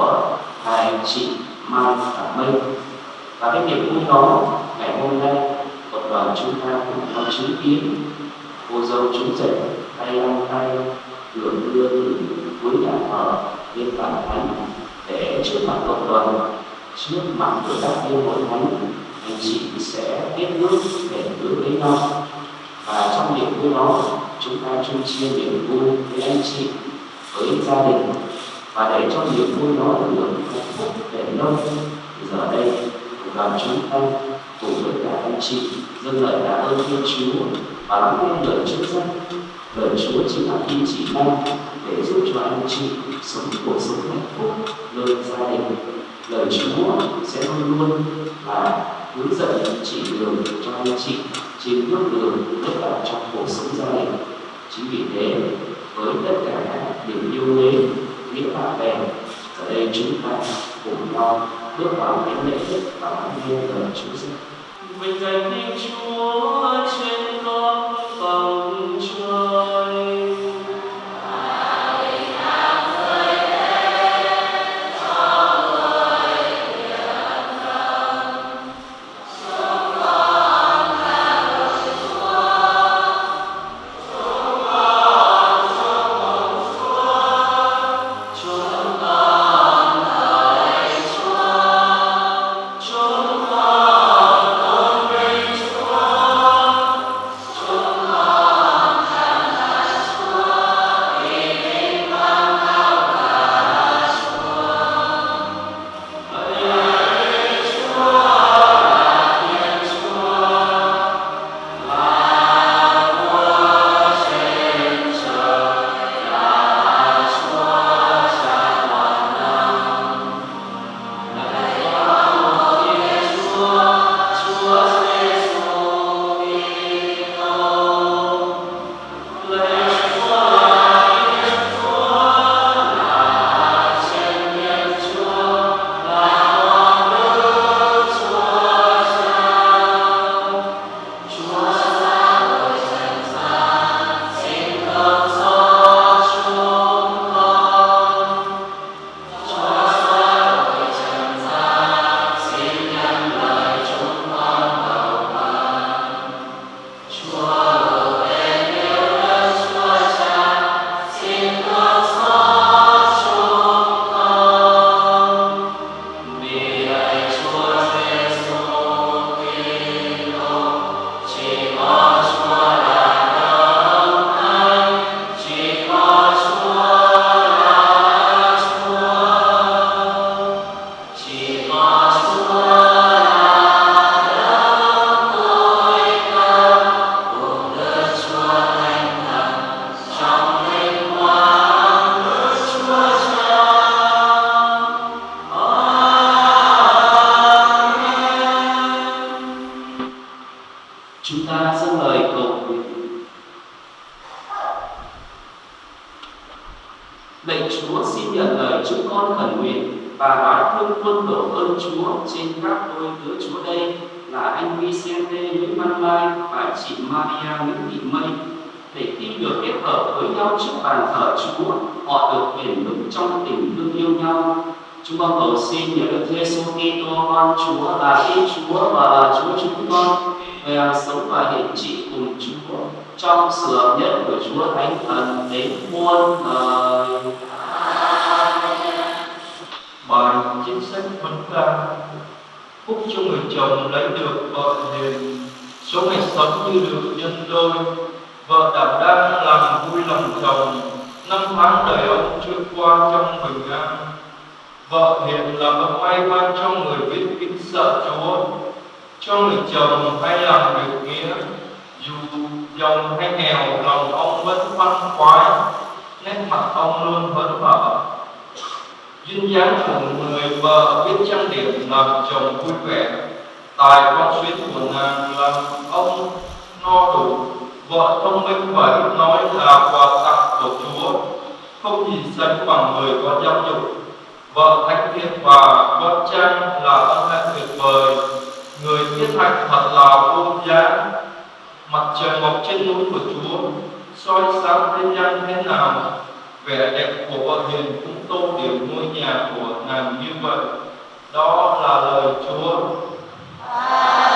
của thầy chị Mai và Minh. Và cái niềm vui đó, ngày hôm nay cộng đoàn chúng ta cùng nhau chứng kiến. Cô dâu chúng rể, tay ăn tay, đường đưa từ cuối nhà thờ lên bàn thánh, để trước mặt cộng đoàn, trước mặt của các yêu hội thánh, anh chị sẽ tiếp nước để hướng lấy nhau. Và trong niềm vui đó, chúng ta chung chia niềm vui với anh chị, với gia đình và để cho niềm vui đó được hạnh phúc để lâu thì giờ đây đoàn chúng ta cùng với cả anh chị, dâng lời tạ ơn Thiên Chúa và lắng nghe lời Chúa dân lời Chúa chính là kim chỉ mong để giúp cho anh chị sống cuộc sống hạnh phúc nơi gia đình. Lời Chúa sẽ luôn luôn là hướng dẫn chỉ đường cho anh chị, trên bước đường tất cả trong cuộc sống gia đình. Chính vì thế, với tất cả niềm yêu mến nghĩa bạn bè ở đây chúng ta cùng nhau, bước vào cái lễ thức và lắng nghe lời Chúa dạy. Vinh danh Thiên Chúa trời trong trước bàn thờ Chúa, họ được bền vững trong tình thương yêu nhau. Chúng con cầu xin nhờ Đức Giêsu Kitô con Chúa là Thiên Chúa và là Chúa chúng con, về hàng sống và hiện trị cùng Chúa. Trong sự hợp nhất của Chúa Thánh Thần đến muôn đời. Bài chính sách vấn ca, Phúc cho người chồng lấy được vợ hiền, Số ngày sống như được nhân đôi. Vợ đảm đang làm vui lòng chồng. Năm tháng đời ông trôi qua trong bình an. Vợ hiền là bậc may mắn cho người biết kính sợ Chúa, Cho người chồng hay làm việc nghĩa. Dù giàu hay nghèo, lòng ông vẫn văn khoái, Nét mặt ông luôn hớn hở. Duyên dáng của người vợ biết trang điểm làm chồng vui vẻ. Tài quan xuyến của nàng làm ông no đủ vợ thông minh và ít nói là quà tặng của chúa, không chỉ sánh bằng người có giáo dục. Vợ thánh thiện và vợ trang là ân hạnh tuyệt vời. Người thiết hạnh thật là vô giá. Mặt trời mọc trên núi của chúa, soi sáng thế gian thế nào. Vẻ đẹp của vợ hiền cũng tô điểm ngôi nhà của nàng như vậy. Đó là lời chúa. À.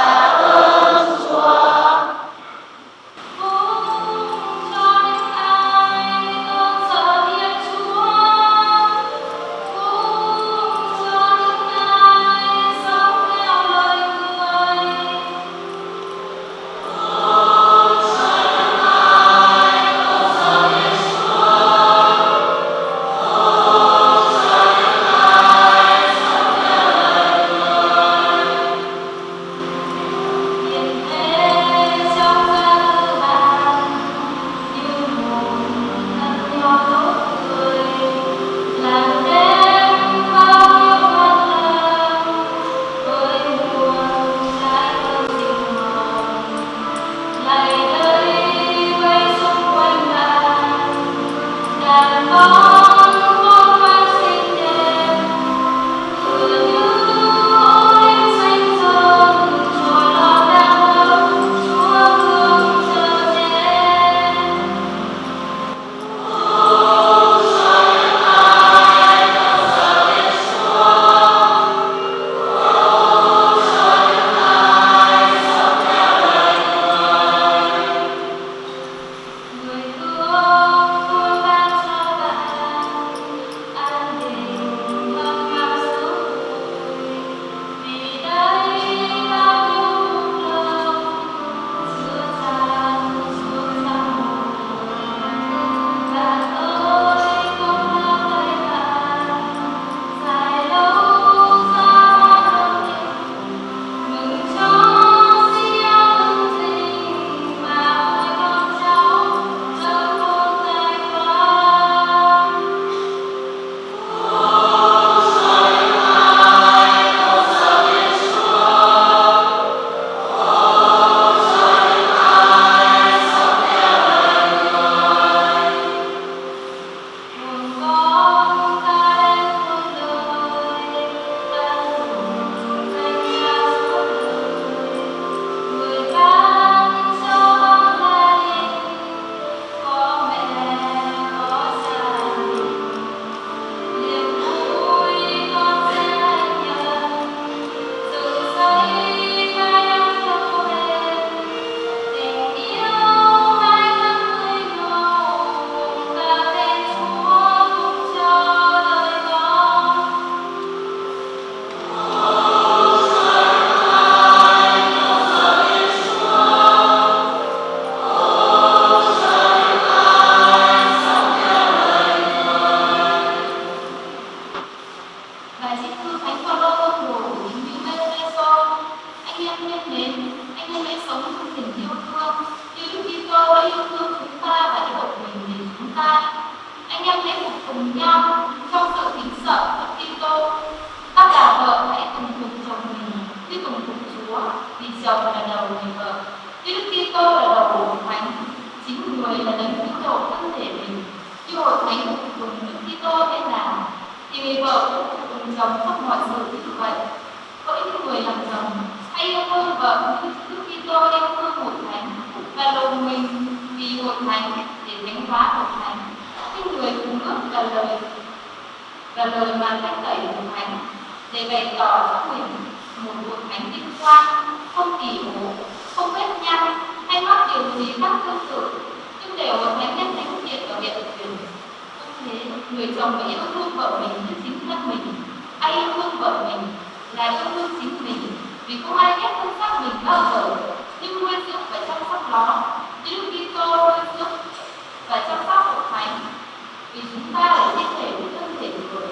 chúng ta là thiên thể của thân thể người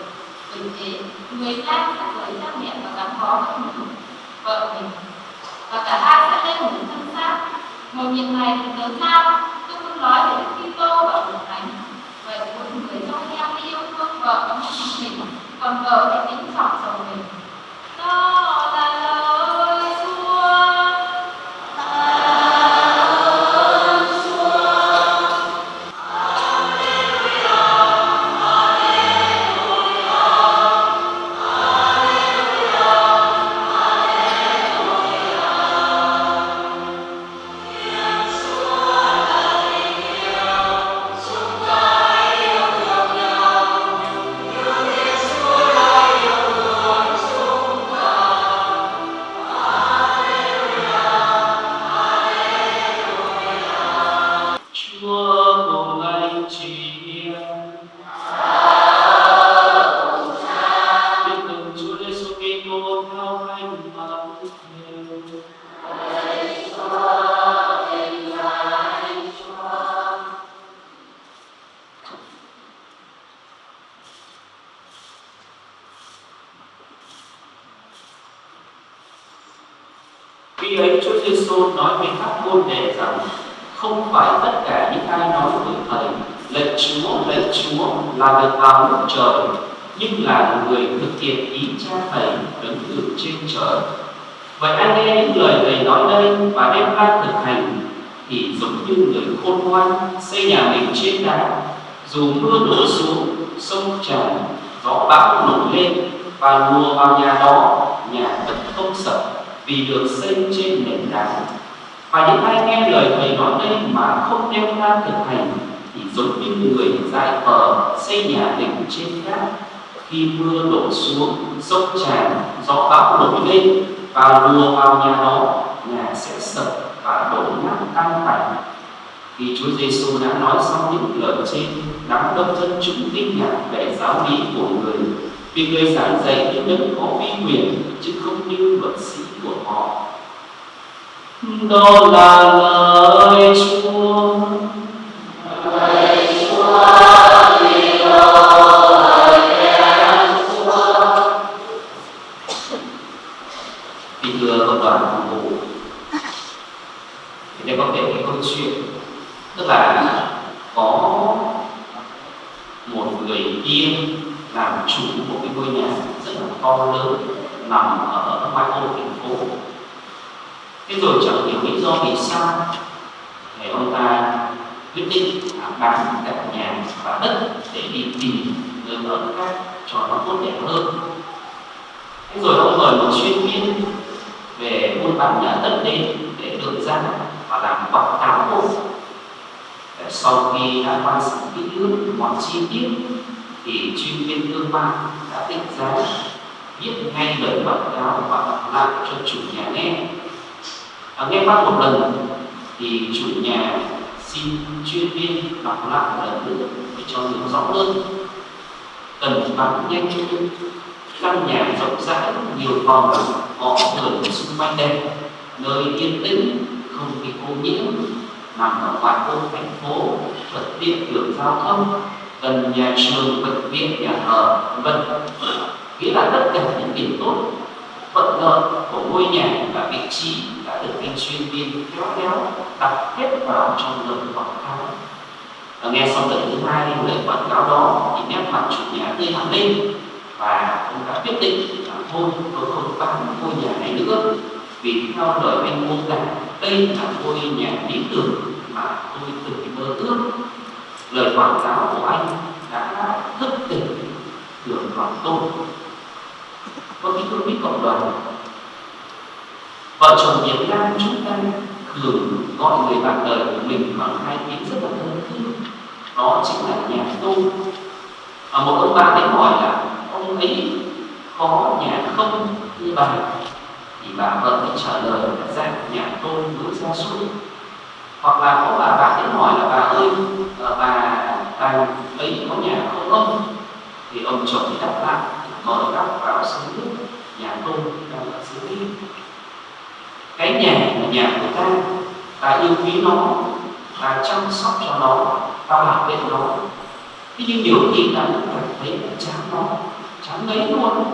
vì thế người ta sẽ rời cha mẹ và gắn bó với mình vợ mình và cả hai sẽ lên một thân xác một việc này thì lớn lao tôi không nói về Đức Kitô và hội thánh vậy một người trong em yêu thương vợ và mình còn vợ thì tính trọng chồng mình dù mưa đổ xuống, sông tràn gió bão nổi lên, và lùa vào nhà đó, nhà vẫn không sập vì được xây trên nền đá. Và những ai nghe lời thầy nói đây mà không đem ra thực hành, thì giống như người dài khờ xây nhà mình trên cát khi mưa đổ xuống, sông tràn gió bão nổi lên, và lùa vào nhà đó, nhà sẽ sập và đổ nát tan tành khi Chúa Giêsu đã nói xong những lời trên đám đông dân chúng kinh ngạc về giáo lý của người. Vì người giảng dạy những đấng có uy quyền chứ không như luật sĩ của họ. Đó là lời Chúa. Kính thưa cộng đoàn phục vụ, thì đây có thể cái câu chuyện tức là có một người yên làm chủ một cái ngôi nhà rất là to lớn nằm ở ngoại ô, thành phố. Thế rồi chẳng hiểu lý do vì sao thì ông ta quyết định là bán cả nhà và đất để đi tìm nơi ở khác cho nó tốt đẹp hơn. Thế rồi ông mời một chuyên viên về buôn bán nhà đất đến để được ra và làm quảng cáo. hộ sau khi đã quan sát kỹ lưỡng mọi chi tiết thì chuyên viên thương mại đã định giá viết ngay lời quảng cáo và đọc lại cho chủ nhà nghe. À, nghe phát một lần thì chủ nhà xin chuyên viên đọc lại một lần nữa để cho hiểu rõ hơn. Cần bán nhanh căn nhà rộng rãi nhiều phòng có người xung quanh đẹp nơi yên tĩnh không bị ô nhiễm nằm ở ngoại ô thành phố thuận tiện đường giao thông, gần nhà trường, bệnh viện nhà thờ, vân vân. Nghĩa là tất cả những điểm tốt thuận lợi của ngôi nhà và vị trí đã được anh chuyên viên khéo léo đặt hết vào trong lời quảng cáo. Và nghe xong lần thứ hai lời quảng cáo đó, thì nét mặt chủ nhà tươi hẳn lên. Và ông đã quyết định là thôi, tôi không bán ngôi nhà này nữa. Vì theo lời anh mô tả đây là ngôi nhà lý tưởng mà tôi từng mơ ước. Lời quảng cáo của anh đã thức tỉnh được lòng tôi. Có khi tôi biết cộng đoàn. Vợ chồng Việt Nam chúng ta thường gọi người bạn đời của mình bằng hai tiếng rất là thân thương đó chính là nhà tôi. Và một ông bạn đến hỏi là, ông ấy có nhà không? Như bà thì bà vợ mới trả lời là ra nhà tôi mới ra xuống hoặc là có bà bạn đến hỏi là bà ơi ờ, bà bà ấy có nhà không ông? Thì ông chồng thì đáp lại, mở các vào sống nước, nhà tôi đang ở dưới đi cái nhà là nhà của ta ta yêu quý nó, ta chăm sóc cho nó, ta bảo vệ nó. Thế nhưng nhiều khi ta cũng cảm thấy là chán nó, chán lấy luôn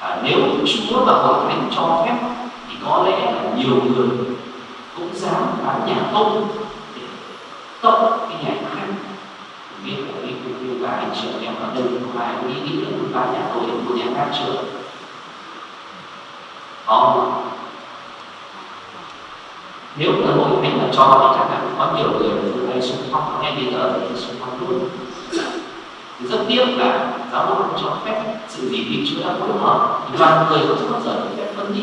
à, nếu chúa và hội thánh cho phép thì có lẽ là nhiều người cũng dám bán nhà công để tốc cái nhà khác. Biết là cái cuộc yêu cả anh chị em ở đây không ai nghĩ nghĩ là muốn bán nhà tôi để mua nhà khác chưa? Có. Nếu là hội thánh mà cho thì chắc là có nhiều người từ đây xung phong nghe bây giờ thì xung phong luôn thì rất tiếc là giáo hội không cho phép sự gì thì chúa đã phối hợp. Thì đoàn người không bao giờ được phép phân đi.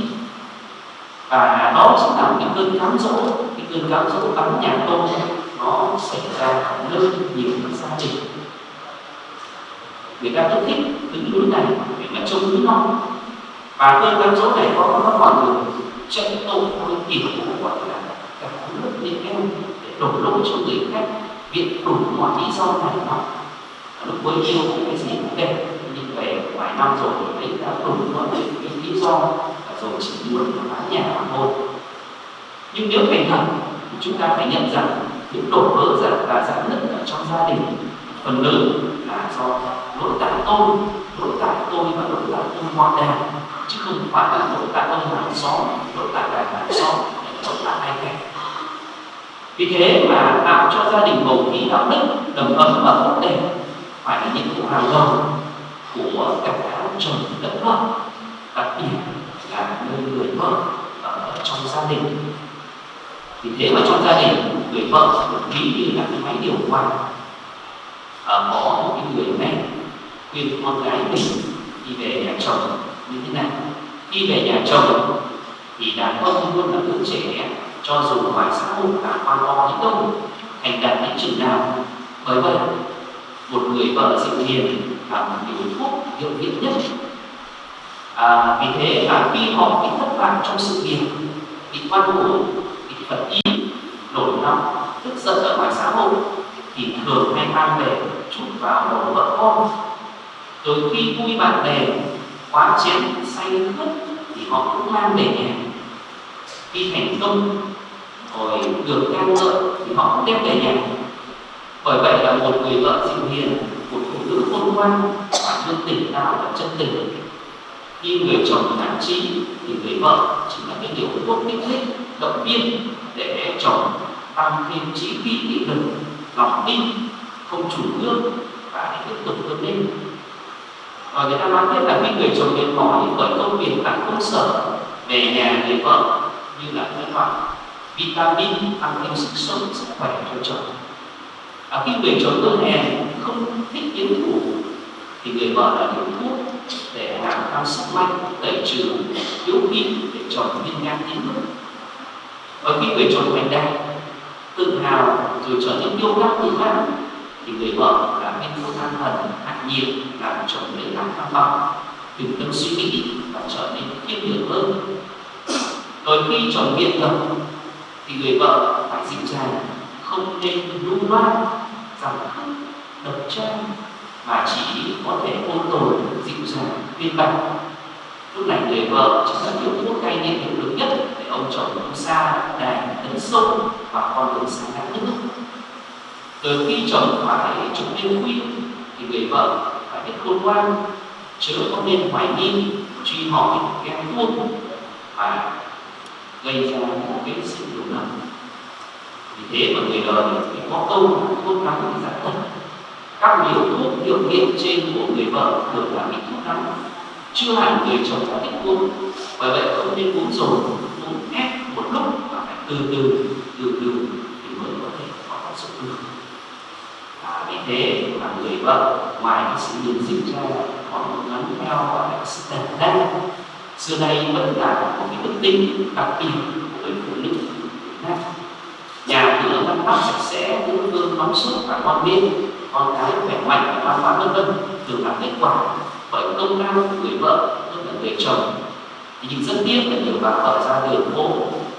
Và đó chính là cái cơn cám dỗ. Cái cơn cám dỗ bắn nhà tôn nó xảy ra ở nơi, nhiều gia đình. Người ta rất thích những núi này để mà trông núi non và cơn cám dỗ này có nó còn được chạy tôn với kiểu gọi là cả nước lên em để đổ lỗi cho người khác viện đủ mọi lý do này nọ lúc mới yêu cái gì cũng đẹp nhưng về vài năm rồi thì thấy đã đủ mọi cái lý do rồi chỉ muốn bán nhà mà thôi. Nhưng nếu thành thật chúng ta phải nhận rằng những đổ vỡ ra và giãn nứt ở trong gia đình, phần lớn là do lỗi tại tôi, lỗi tại tôi và lỗi tại tôi ngoại đàn chứ không phải là lỗi tại ông hàng xóm, lỗi tại cả hàng xóm, lỗi tại ai cả. Vì thế mà tạo cho gia đình bầu khí đạo đức, đầm ấm và tốt đẹp phải là những vụ hàng đầu của cả chồng lẫn vợ đặc biệt là nơi người vợ ở trong gia đình. Vì thế mà trong gia đình người vợ được ví như là cái máy điều hòa. À, có một cái người mẹ khuyên con gái mình đi về nhà chồng như thế này. Khi về nhà chồng thì đàn ông luôn là đứa trẻ cho dù ngoài xã hội là quan to đến đâu thành đạt đến chừng nào bởi vậy một người vợ dịu hiền và một điều thuốc hiệu nghiệm nhất. À, vì thế mà khi họ bị thất bại trong sự nghiệp bị quan hổ bị phật ý nổi nóng tức giận ở ngoài xã hội thì thường hay mang về chút vào đầu vợ con. Rồi khi vui bạn bè quá chén say khướt thì họ cũng mang về nhà. Khi thành công rồi được ca ngợi thì họ cũng đem về nhà bởi vậy là một người vợ dịu hiền một phụ nữ khôn ngoan, bản luôn tỉnh táo và chân tình. Khi người chồng nản trí thì người vợ chỉ là cái điều tốt kích thích, động viên để chồng tăng thêm trí khí nghị lực, lòng tin, không chủ gương và tiếp tục vươn lên. Và người ta nói tiếp là khi người chồng mệt mỏi bởi công việc tại công sở, về nhà người vợ như là cái loại vitamin tăng thêm sức sống, sức khỏe cho chồng và khi người chồng tôi hèn không thích yến thủ thì người vợ đã dùng thuốc để làm tăng sức mạnh đẩy trừ yếu khí để chồng viên ngang tiến bước và khi người chồng mạnh đạt tự hào rồi trở nên yêu đắc tự mãn thì người vợ là bên vô than thần hạ nhiệt, làm chồng lấy làm tham vọng bình tâm suy nghĩ và trở nên kiên nhường hơn. Rồi khi chồng biện ngập thì người vợ phải dịu dàng, không nên lưu loát rằng khóc độc trang mà chỉ có thể ôn tồn, dịu dàng, viên bạch lúc này người vợ chính là điều thuốc cay nghiện hiệu lực nhất để ông chồng không xa đài tấn sâu và con đường sáng đáng nhất từ khi chồng phải chụp đêm khuya thì người vợ phải biết khôn ngoan, chớ không nên hoài nghi, truy hỏi ghen tuông và gây ra một cái sự hiểu lầm vì thế mà người đời thì có câu thuốc nắng thì giải thật các liều thuốc hiệu nghiệm trên của người vợ thường là bị thuốc nắng chưa hẳn người chồng đã thích uống. Bởi vậy không nên uống rồi uống ép một lúc và phải từ từ từ từ thì mới có thể có tác dụng được. À, vì thế mà người vợ ngoài cái sự nhìn dịch ra còn một ngắn theo gọi là sự tần đa xưa nay vẫn là một cái đức tính đặc biệt của người phụ nữ nhà sạch sẽ nước hương nóng suốt và ngon miên con cái khỏe mạnh và văn hóa vân vân đều là kết quả bởi công lao của người vợ hơn là người chồng. Thì nhưng rất tiếc là nhiều bà vợ ra đường phố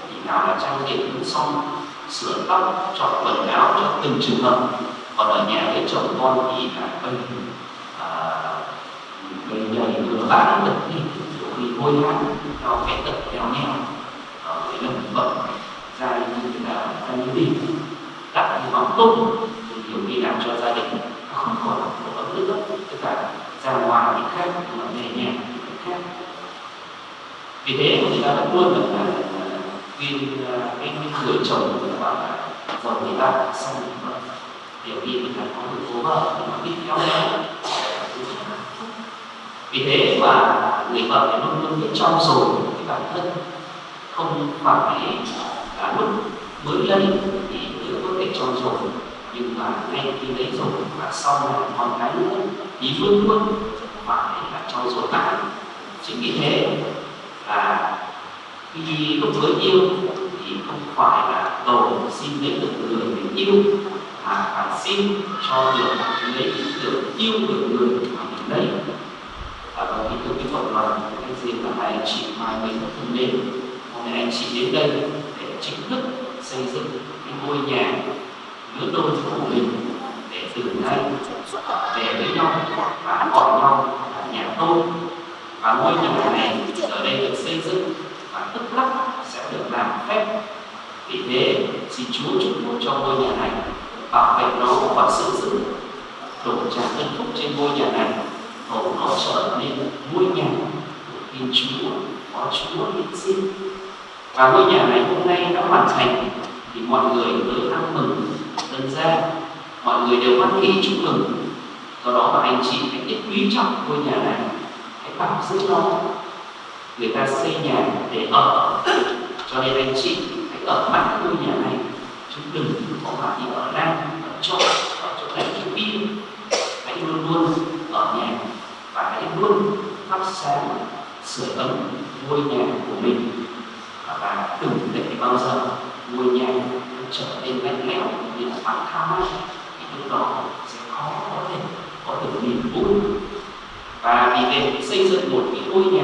thì nào là trang điểm cũng xong sửa tóc chọn quần áo cho từng trường hợp. Còn ở nhà với chồng con thì là bây à, bây nhầy vừa bán được đi khi hôi hám theo cái tật kéo nhau. Ở cái lần vợ ra như là ra như thế đặt như bóng tung thì nhiều khi làm cho gia đình nó không còn là một ấm nữa tất cả ra ngoài thì khác, mà về nhà thì khác. Vì thế người ta vẫn luôn là khuyên à, cái người chồng người ta bảo là vợ người ta xong vợ. Điều khi người ta có được cố vợ thì nó biết theo nhau vì thế mà người vợ thì luôn luôn biết trong rồi cái bản thân không phải là lúc mới lên thì có thể cho rồi. Nhưng mà ngay khi lấy rồi và sau này còn cái nữa thì luôn luôn phải là cho rồi lại. Chính vì thế là khi lúc mới yêu thì không phải là cầu xin lấy được người mình yêu, mà phải xin cho được lấy được yêu được người mà mình lấy. Và có những cái cộng đoàn cái gì là hai anh chị mai mình thân nên, hôm nay anh chị đến đây để chính thức xây dựng ngôi nhà giữa tôi của mình để từ nay về với nhau và gọi nhau là nhà tôi. Và ngôi nhà này ở đây được xây dựng và tức lắc sẽ được làm phép. Vì thế, xin Chúa chúc phúc cho ngôi nhà này, bảo vệ nó và sự giữ đổ tràn ân phúc trên ngôi nhà này hầu nó trở nên ngôi nhà của Thiên Chúa có Chúa hiện sinh. Và ngôi nhà này hôm nay đã hoàn thành thì mọi người đều ăn mừng, dân ra mọi người đều hoan hỷ chúc mừng. Do đó mà anh chị hãy biết quý trọng ngôi nhà này. Hãy bảo giữ nó. Người ta xây nhà để ở. Cho nên anh chị hãy ở mãi ngôi nhà này. Chứ đừng có mà đi ở đang ở chỗ ở chỗ này chỗ kia. Hãy luôn luôn ở nhà và hãy luôn thắp sáng sửa ấm ngôi nhà của mình. Và đừng để bao giờ ngôi nhà trở nên mạnh mẽ như là bản tham thì lúc đó sẽ khó có thể có được niềm vui. Và vì để xây dựng một cái ngôi nhà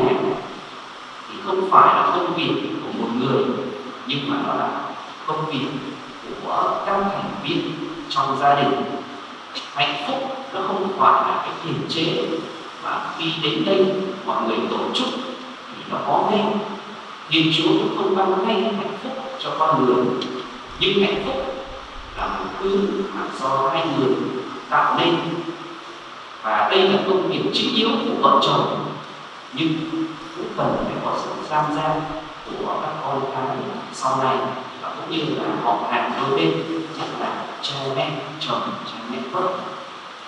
thì không phải là công việc của một người, nhưng mà nó là công việc của các thành viên trong gia đình. Hạnh phúc nó không phải là cái kiềm chế, mà khi đến đây mọi người tổ chức thì nó có ngay. Nghiên Chúa cũng không ban ngay hạnh phúc cho con người những hạnh phúc là một thứ mà do hai người tạo nên. Và đây là công việc chính yếu của vợ chồng, nhưng cũng cần phải có sự tham gia của các con cái sau này. Và cũng như là họ hàng đôi bên, nhất là cha mẹ, chồng, cha mẹ vợ.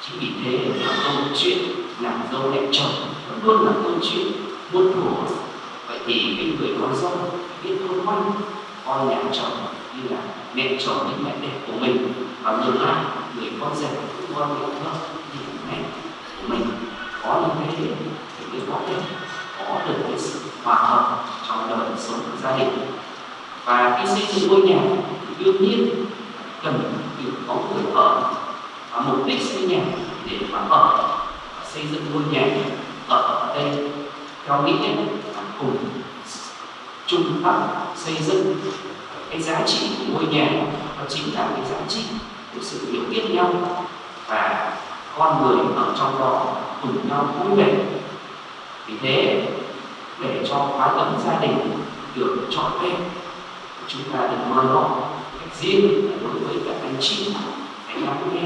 Chính vì thế là câu chuyện làm dâu đẹp chồng vẫn luôn là câu chuyện muôn thuở. Vậy thì cái người con dâu biết thương ngoan con nhà chồng như là mẹ chồng những mẹ đẹp của mình. Và ngược lại, người con rể cũng con mẹ thương như mẹ của mình có những cái điểm thì mới có thể có được cái sự hòa hợp trong đời sống của gia đình. Và khi xây dựng ngôi nhà thì đương nhiên cần được có người ở. Và mục đích xây nhà để mà ở xây dựng ngôi nhà ở ở đây, theo nghĩa là cùng chung tâm xây dựng cái giá trị của ngôi nhà. Nó chính là cái giá trị của sự hiểu biết nhau và con người ở trong đó cùng nhau vui vẻ. Vì thế, để cho khóa ấm gia đình được trọn vẹn, chúng ta đừng mơ nó cách riêng đối với các anh chị hãy lắng nghe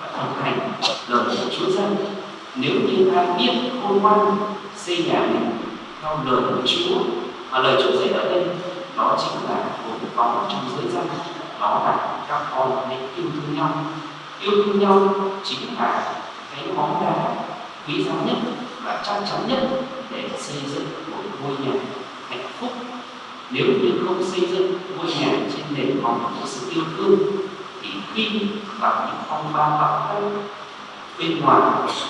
và thực hành lời của Chúa dân nếu như ta biết khôn ngoan xây nhà mình theo lời của Chúa mà lời Chúa dạy ở đây đó chính là một vòng trong giới dân đó là các con nên yêu thương nhau. Yêu thương nhau chính là cái món đá quý giá nhất và chắc chắn nhất để xây dựng một ngôi nhà hạnh phúc. Nếu như không xây dựng ngôi nhà trên nền móng của sự yêu thương, thì khi gặp những phong ba bão táp bên ngoài,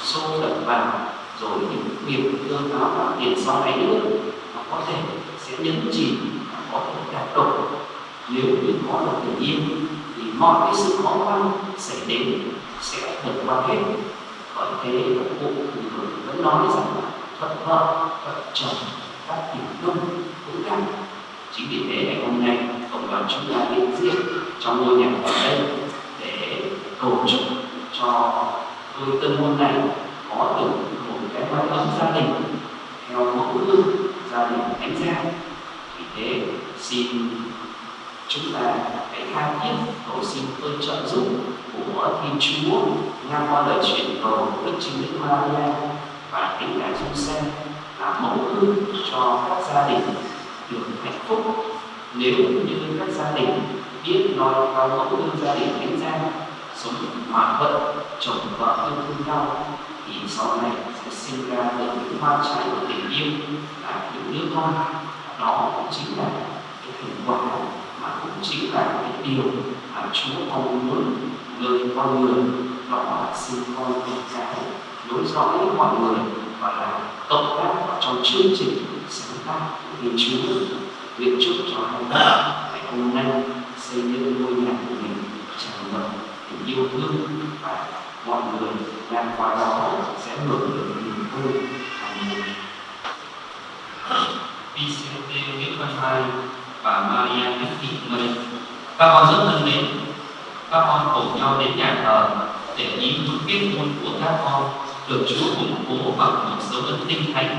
xô đập vào, rồi những nghiệp thương áo và tiền sau này nữa, nó có thể sẽ nhấn chìm và có thể đạt được nếu như có được tình yêu thì mọi cái sự khó khăn xảy đến, sẽ vượt qua hết. Bởi thế cụ vẫn nói rằng là thuận vợ, thuận chồng, các tiểu đông cũng căng chính vì thế ngày hôm nay, cộng đoàn chúng ta đến riêng trong ngôi nhà ở đây để cầu chúc cho đôi tân hôn này có được một cái mái ấm gia đình, theo mẫu ước gia đình thánh gia xin chúng ta hãy tha thiết cầu xin ơn trợ giúp của Thiên Chúa ngang qua lời chuyển cầu của Đức Trinh Đức Maria và Thánh chúng Giuse là mẫu gương cho các gia đình được hạnh phúc. Nếu như các gia đình biết nói theo mẫu gương gia đình thánh gia sống hòa thuận, chồng vợ yêu thương nhau, thì sau này sẽ sinh ra được những hoa trái của tình yêu là những đứa con. Đó cũng chính là quả mà cũng chính là cái điều mà Chúa mong muốn người con người đó là sinh con con giáo nối dõi mọi người và là cộng tác trong chương trình sáng tác của Chúa. Nguyện chúc cho hai bạn ngày hôm nay xây dựng ngôi nhà của mình tràn ngập tình yêu thương và mọi người làm qua đó sẽ hưởng được niềm vui hạnh phúc Vicente Nguyễn Văn Mai và Maria Nguyễn Thị Mây. Các con rất thân mến, các con cùng nhau đến nhà thờ để ý những kết hôn của các con được Chúa củng cố bằng một dấu ấn tinh thánh.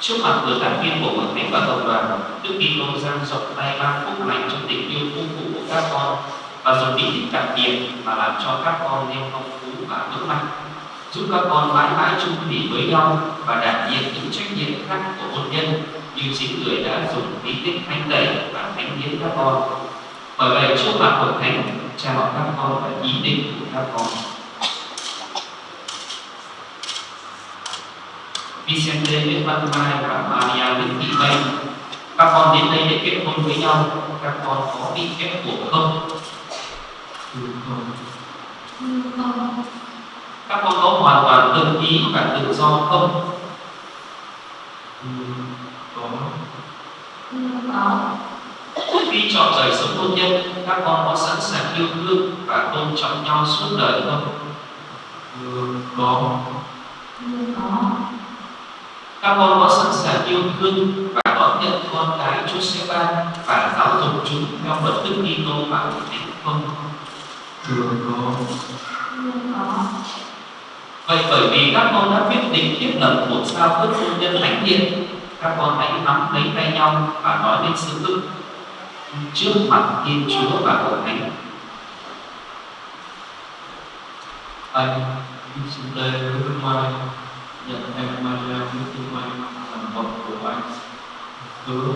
Trước mặt người giảng viên của hội thánh và cộng đoàn, Đức Kitô giang rộng tay ban phúc lành cho tình yêu vô phụ của các con và dùng bí tích đặc biệt mà làm cho các con thêm phong phú và vững mạnh giúp các con mãi mãi chung thủy với nhau và đảm nhiệm những trách nhiệm khác của hôn nhân như chính người đã dùng bí tích thánh lễ và thánh hiến các con. Bởi vậy, trước mặt hội thánh chào các con và ý định của các con. Vicente Nguyễn Văn Mai và Maria Nguyễn Thị Mây các con đến đây để kết hôn với nhau. Các con có bị ép buộc không? Thưa các con có hoàn toàn tự ý và tự do không? Có, khi chọn đời sống hôn nhân các con có sẵn sàng yêu thương và tôn trọng nhau suốt đời không? Có. Thưa có, các con có sẵn sàng yêu thương và đón nhận con cái Chúa sẽ ban và giáo dục chúng theo luật Đức Kitô và hội thánh không? Thưa có, Vậy bởi vì các con đã quyết định thiết lập một giao ước hôn nhân thánh thiện, các con hãy nắm lấy tay nhau và nói lên sự ước trước mặt Thiên Chúa và hội thánh. Anh xin đây với Mai, nhận em Maria với Thị Mai làm vợ của anh. Hứa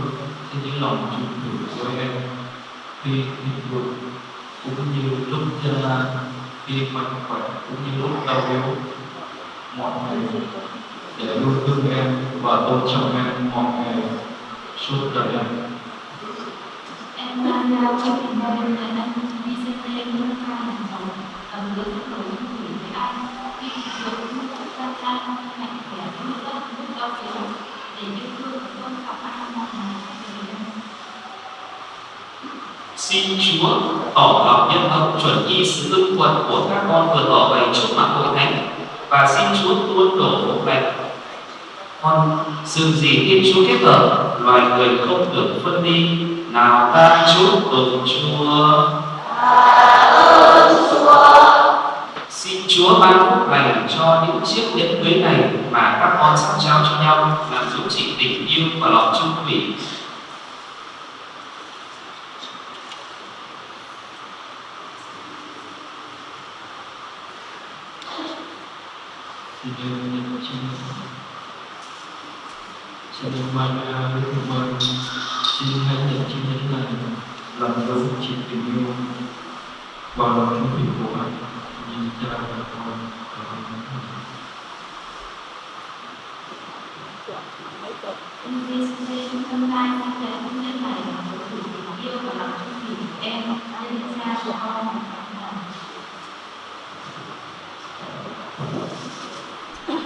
trên những lòng trung thủy của em khi thịnh vượng cũng như lúc chân lan khi mạnh khỏe cũng như lúc đau yếu, mọi ngày để luôn thương em và tôn trọng em mọi ngày suốt đời em. Em Maria cho mình đây là anh Vicente Nguyễn Văn Mai làm chồng, tầm hứa sẽ cầu chung thủy với anh. Khi được cuộc gia trang mạnh khỏe như đất nước đau yếu để yêu thương tôn trọng anh mọi ngày xin Chúa tỏ lòng nhân hậu chuẩn y sự ưng thuận của các con vừa tỏ bày trước mặt hội thánh. Và xin Chúa tuôn đổ phúc lành con sự gì Thiên Chúa kết hợp, loài người không được phân đi nào ta chúc tụng Chúa Xin Chúa ban phúc lành cho những chiếc nhẫn cưới này mà các con sắp trao cho nhau, làm dấu chỉ tình yêu và lòng trung thủy. Thank you. Xin được Maria với Thượng Mời Xin hãy nhận chi nhánh này làm dấu chỉ tình yêu và lòng trung thủy của anh như cha và con trong tâm lai sang về hôn nhân này là một sự tình yêu cha của con và con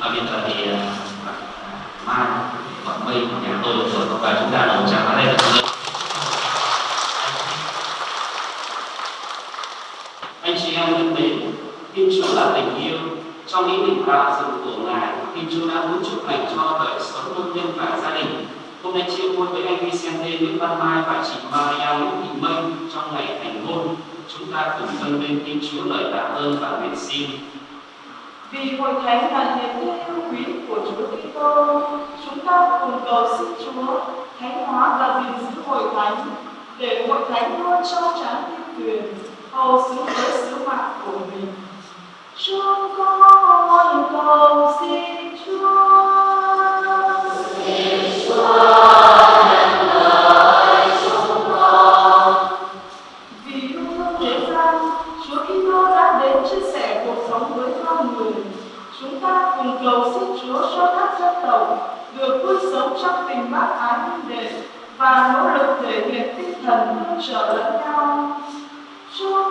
và bây giờ thì à, bạn à, Mai bạn Mây của nhà tôi rồi và chúng ta đồng chào ở đây anh chị em thân mến, Thiên Chúa là tình yêu. Trong ý định tạo dựng của Ngài, Thiên Chúa đã muốn chúc lành cho đời sống hôn nhân và gia đình. Hôm nay chia vui với anh Vicente Nguyễn Văn Mai và chị Maria Nguyễn Thị Mây trong ngày thành hôn. Chúng ta cùng dâng lên Thiên Chúa lời tạ ơn và nguyện xin. Vì hội thánh là niềm tin yêu quý của Chúa Kitô, chúng ta cùng cầu xin Chúa thánh hóa và gìn giữ hội thánh để hội thánh luôn trong trắng thiên tuyền, hầu xứng với sứ mạng của mình. Chúng con cầu xin Chúa. Vì cùng cầu xin Chúa cho các dân tộc được vui sống trong tình bác ái minh đệ và nỗ lực thể hiện tinh thần hỗ trợ lẫn nhau. Chúa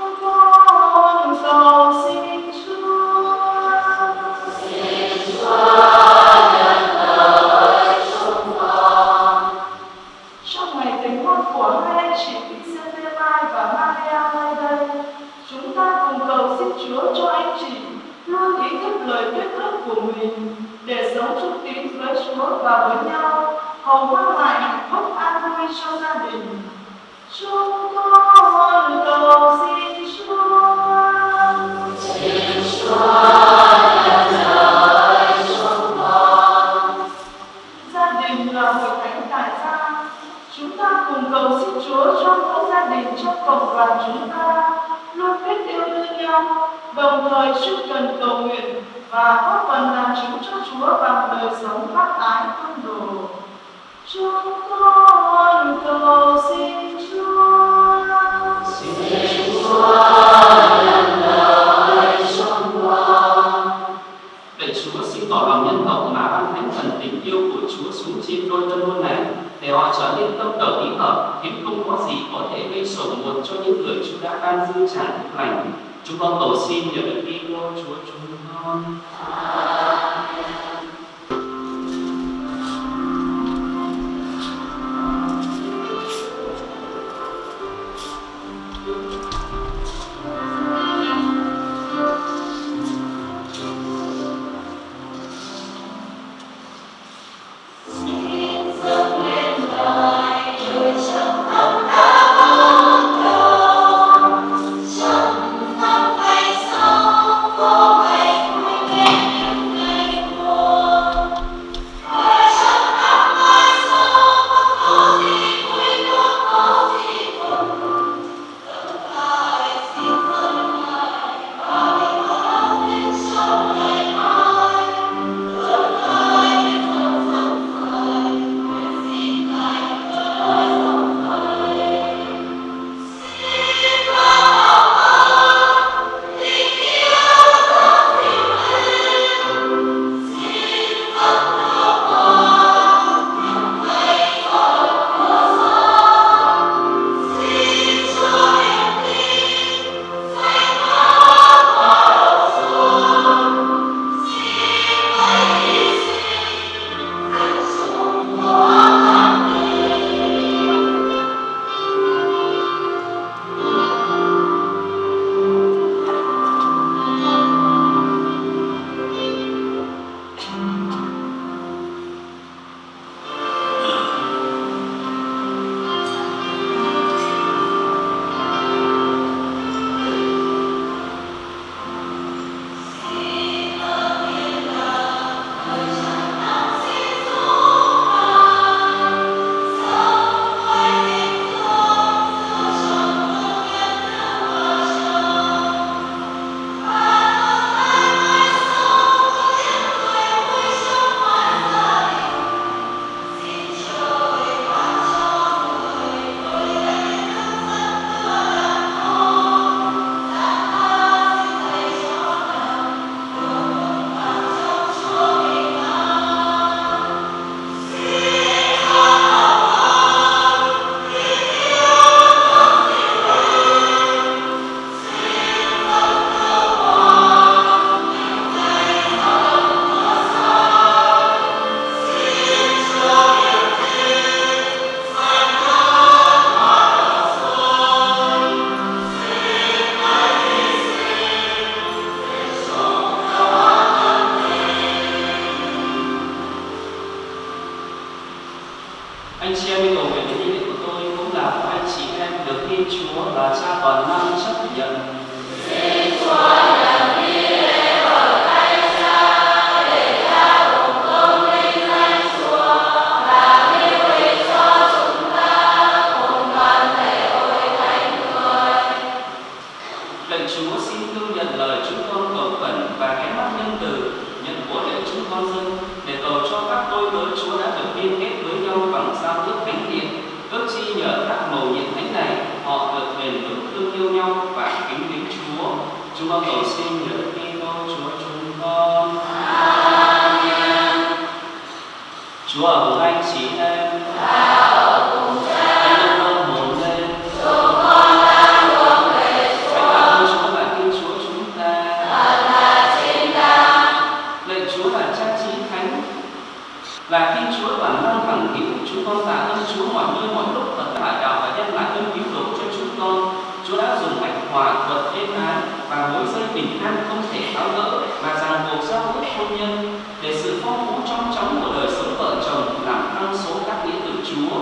hôn nhân để sự phong phú trong chóng của đời sống vợ chồng làm tăng số các nghĩa tử Chúa.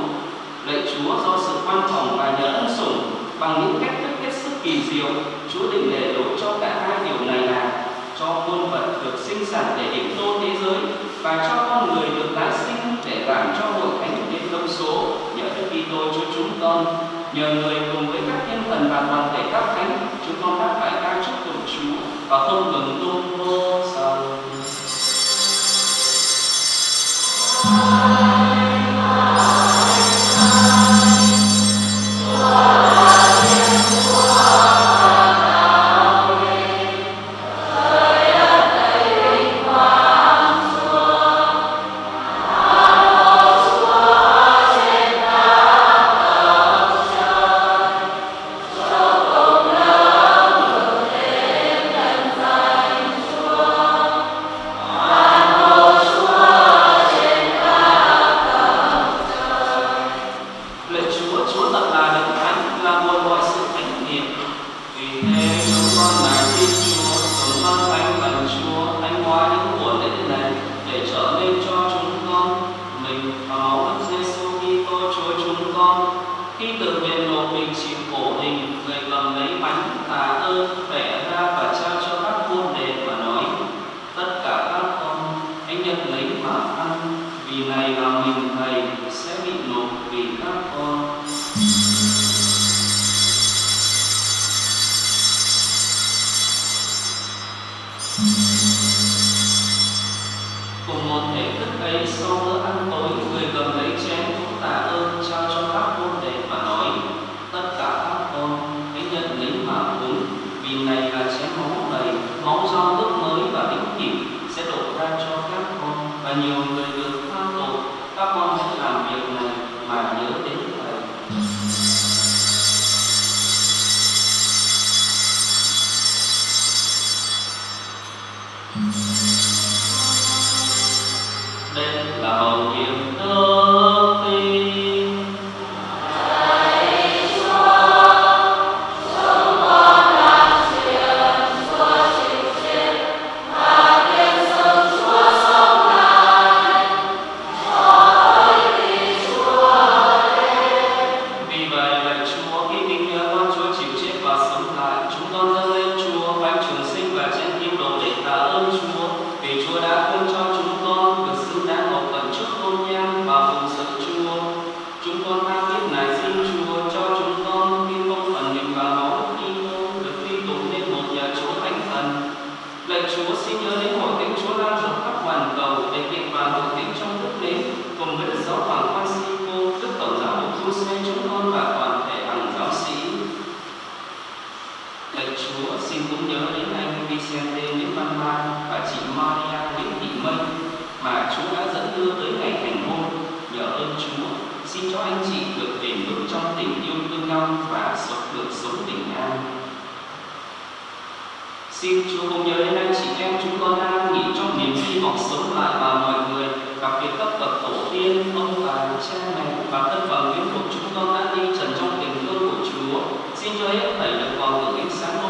Lạy Chúa do sự quan trọng và nhớ ân sủng bằng những cách thức hết sức kỳ diệu, Chúa định để đối cho cả hai điều này là cho muôn vật được sinh sản để định tôn thế giới và cho con người được tái sinh để làm cho hội thánh đến đông số nhờ Đức Kitô cho chúng con nhờ người cùng với các thiên thần và toàn thể các thánh chúng con đã phải ca chúc tụng Chúa và không ngừng tôn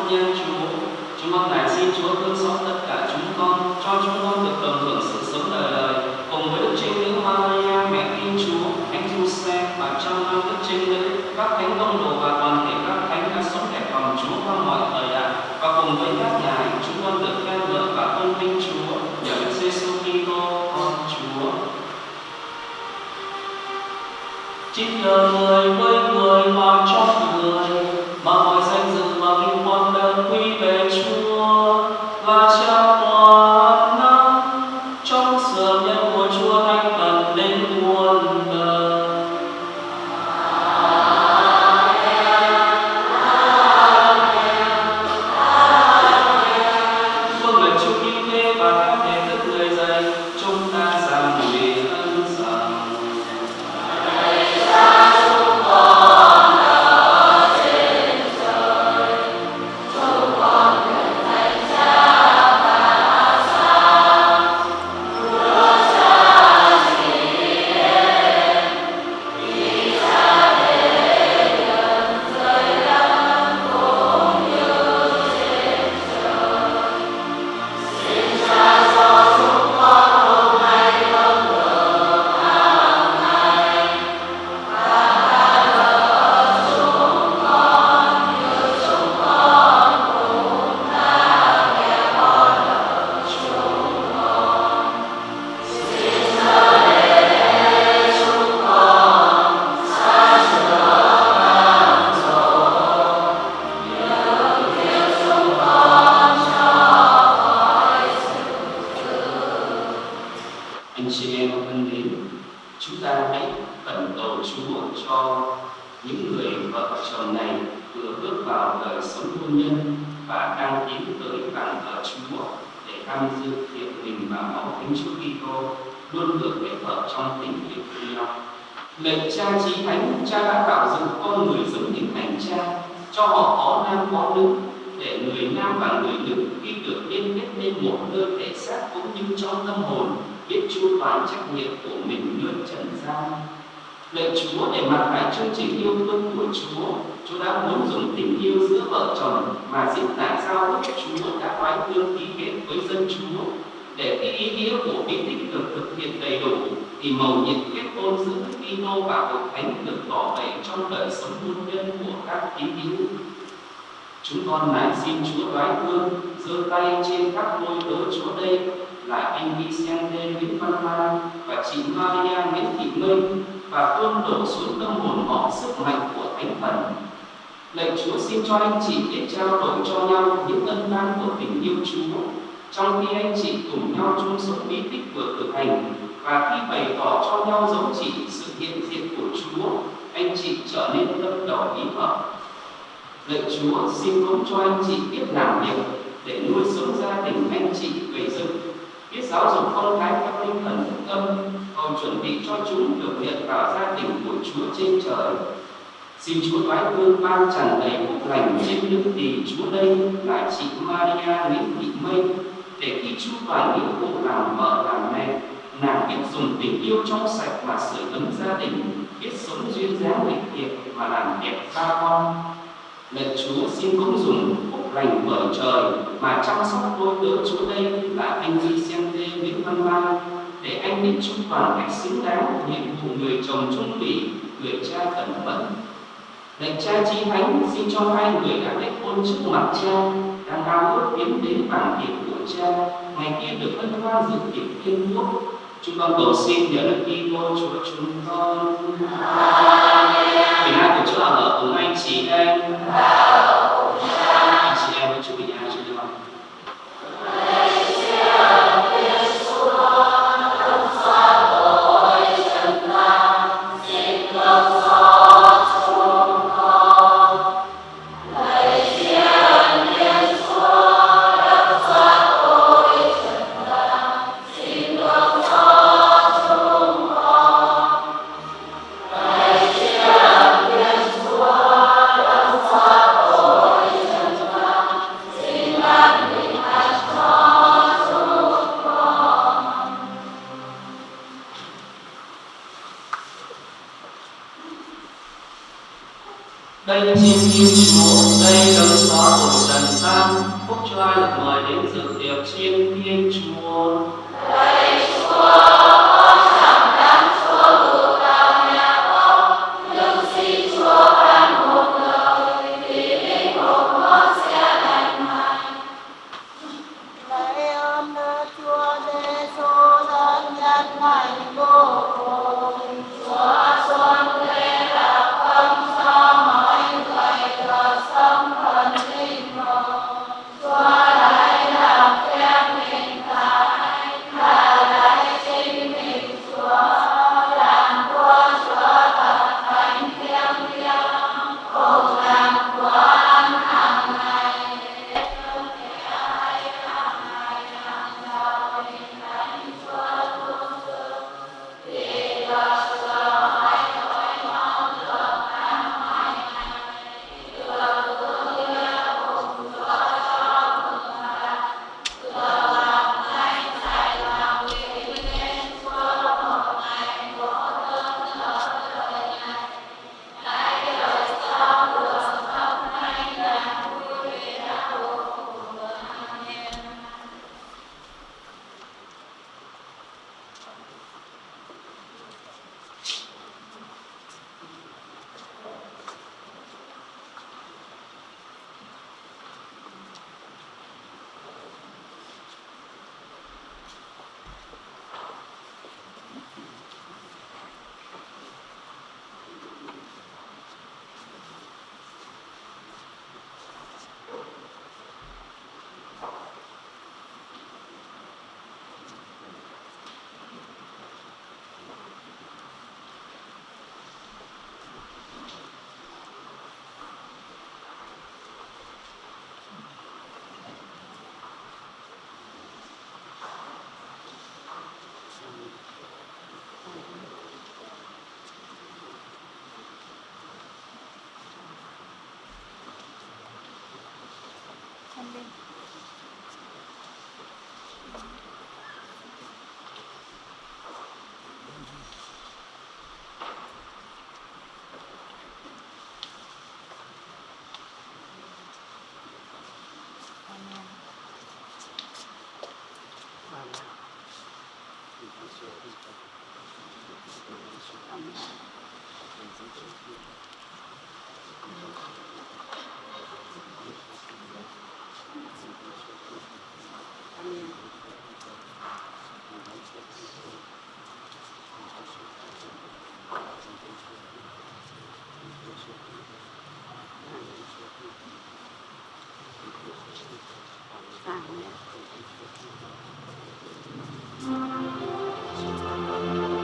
con yêu Chúa. Chúng con lại xin Chúa thương anh chị em thân mến chúng ta hãy khẩn cầu Chúa cho những người vợ chồng này vừa bước vào đời sống hôn nhân và đang tiến tới bàn thờ Chúa để tham dự thiện mình và máu thánh Chúa Kitô luôn được kết hợp trong tình yêu thương nhau. Lệnh cha chí thánh, cha đã tạo dựng con người giống hình ảnh cha, cho họ có nam có nữ, để người nam và người nữ khi được liên kết nên một nơi thể xác cũng như trong tâm hồn biết chu toàn trách nhiệm của mình nơi trần gian. Lạy Chúa để mặc lại chương trình yêu thương của Chúa, Chúa đã muốn dùng tình yêu giữa vợ chồng mà diễn tả sao đức Chúa đã oái hương ký kết với dân Chúa. Để cái ý nghĩa của bí tích được thực hiện đầy đủ, thì mầu nhiệm kết hôn giữa Kitô và Hội Thánh được tỏ bày trong đời sống hôn nhân của các tín hữu. Chúng con lại xin Chúa đoái thương, giơ tay trên các ngôi tớ Chúa đây là anh Vicente Nguyễn Văn Lan và chị Maria Nguyễn Thị Minh và tuôn đổ xuống tâm hồn họ sức mạnh của Thánh Thần. Lạy Chúa xin cho anh chị để trao đổi cho nhau những ân ban của tình yêu Chúa trong khi anh chị cùng nhau chung sống bí tích vừa thực hành và khi bày tỏ cho nhau dấu chỉ sự hiện diện của Chúa, anh chị trở nên tâm đầu ý hợp. Lạy Chúa xin cũng cho anh chị biết làm việc để nuôi sống gia đình anh chị về dựng biết giáo dục con cái theo tinh thần phúc âm hầu chuẩn bị cho chúng được hiện vào gia đình của Chúa trên trời. Xin Chúa đoái Vương ban tràn đầy phúc lành trên những tỷ Chúa đây là chị Maria Nguyễn Thị Mây, để khi Chúa toàn nghĩa vụ làm vợ làm mẹ nàng biết dùng tình yêu trong sạch mà sưởi ấm gia đình, biết sống duyên dáng lịch thiệp và làm đẹp ba con Lạy Chúa, xin cũng dùng phúc lành bởi trời, mà chăm sóc đôi đỡ Chúa đây là anh Vicente xem Văn Lan để anh biết trung toàn cách xứng đáng nhiệm vụ người chồng trung thủy, người cha cẩn mẫn. Lạy cha chi thánh xin cho hai người đã kết hôn trước mặt cha đang ao ước tiến đến bản tiệc của cha ngày kia được hân hoan dự tiệc thiên quốc chúng con cầu xin nhờ đức Kitô Chúa chúng con Amen. Thì hai của Chúa ở cùng anh chị em Lạy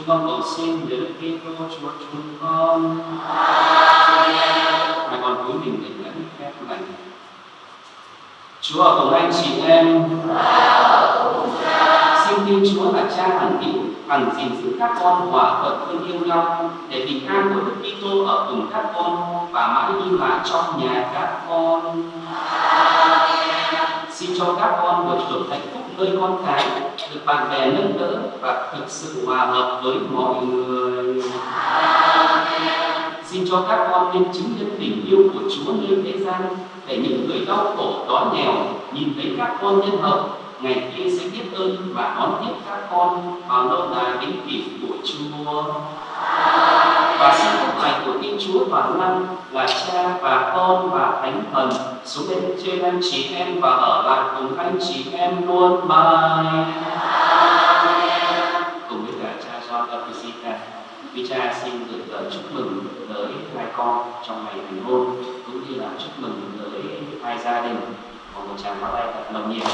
Chúng con cầu xin nhớ Kitô Chúa chúng con. Mà còn cúi mình để lãnh phép lành. Chúa ở cùng anh chị em. Xin Thiên Chúa là Cha hằng hữu, hằng gìn giữ các con hòa thuận thương yêu nhau để bình an của Đức Kitô ở cùng các con và mãi đi mãi trong nhà các con. Xin cho các con được hưởng hạnh phúc nơi con cái, được bạn bè nâng đỡ và thực sự hòa hợp với mọi người. Xin cho các con nên chứng nhân tình yêu của Chúa nơi thế gian để những người đau khổ đói nghèo nhìn thấy các con nhân hậu ngày kia sẽ biết ơn và đón tiếp các con vào lâu đài vĩnh cửu của Chúa. Và xin phúc lành của Thiên Chúa toàn năng là Cha và Con và Thánh Thần xuống bên trên anh chị em và ở lại cùng anh chị em luôn mãi. Cùng với cả cha John Baptista, quý cha xin gửi lời chúc mừng tới hai con trong ngày thành hôn cũng như là chúc mừng tới hai gia đình. Một một tràng pháo tay thật nồng nhiệt.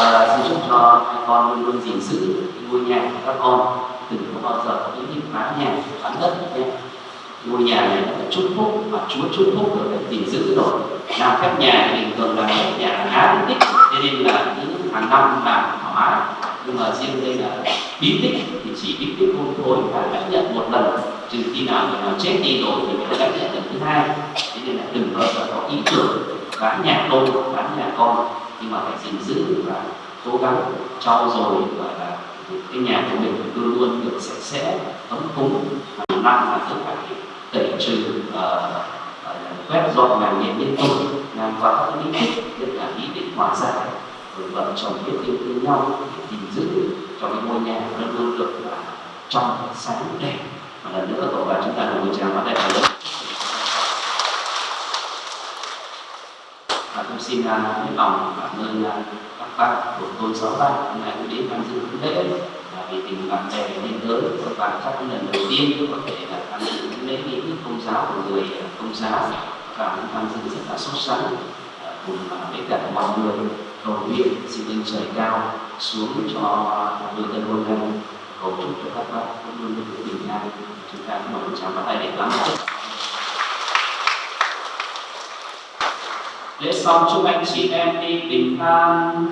À, xin chúc cho hai con luôn luôn gìn giữ ngôi nhà của các con. Đừng có bao giờ có những cái bán nhà bán đất nhé. Ngôi nhà này là chúc phúc và chúa chúc phúc rồi phải gìn giữ rồi. Làm các nhà thì bình thường là phép nhà khá bí tích cho nên là cứ hàng năm làm hóa nhưng mà riêng đây là bí tích thì chỉ bí tích hôn thối và chấp nhận một lần. Trừ khi nào người nào chết đi rồi thì mới chấp nhận lần thứ hai. Thế nên là đừng bao giờ có ý tưởng bán nhà tôi bán nhà con nhưng mà phải gìn giữ và cố gắng cho rồi gọi là cái nhà của mình luôn luôn được sạch sẽ ấm cúng hàng năm là cứ phải tẩy trừ uh, quét dọn nhà nhiệt liên tục làm qua các ý thích tức là ý định hòa giải rồi vợ chồng biết yêu thương nhau để gìn giữ cho cái ngôi nhà luôn luôn được là trong sáng đẹp. Và lần nữa tổ bà chúng ta đồng chào tràng vào đây là và cũng xin à, uh, hết lòng cảm ơn à, các bạn của tôn sáu bạn hôm nay cũng đến tham dự buổi lễ. Là vì tình bạn bè nên tới các bạn chắc lần đầu tiên có thể là tham dự buổi lễ nghi thức công giáo của người à, công giáo. Và cũng tham dự rất là sốt sắng cùng với cả mọi người. Cầu nguyện xin lên trời cao xuống cho đôi tân hôn này cầu chúc cho các bạn luôn luôn được bình an. Chúng ta cũng một tràng vào tay để lắng lễ xong chúc anh chị em đi bình an